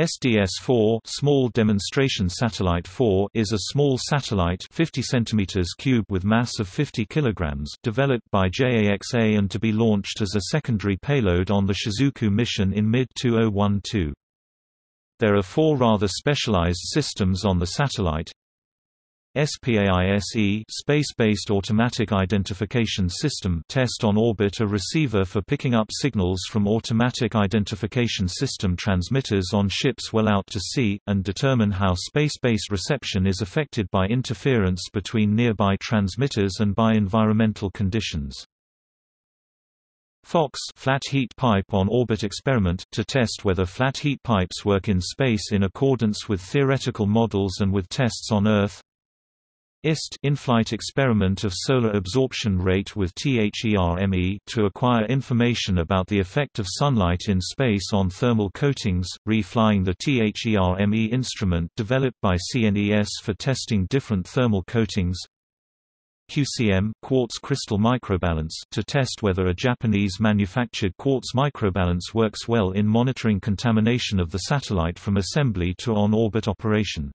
SDS-4 Small Demonstration Satellite 4 is a small satellite 50 cm cube with mass of 50 kg developed by JAXA and to be launched as a secondary payload on the Shizuku mission in mid-2012. There are four rather specialized systems on the satellite, SPAISE Space-based Automatic Identification System test on orbit a receiver for picking up signals from Automatic Identification System transmitters on ships well out to sea, and determine how space-based reception is affected by interference between nearby transmitters and by environmental conditions. FOX flat heat pipe on orbit experiment to test whether flat heat pipes work in space in accordance with theoretical models and with tests on Earth IST in-flight experiment of solar absorption rate with THERME to acquire information about the effect of sunlight in space on thermal coatings, re-flying the THERME instrument developed by CNES for testing different thermal coatings QCM quartz crystal microbalance to test whether a Japanese manufactured quartz microbalance works well in monitoring contamination of the satellite from assembly to on-orbit operation.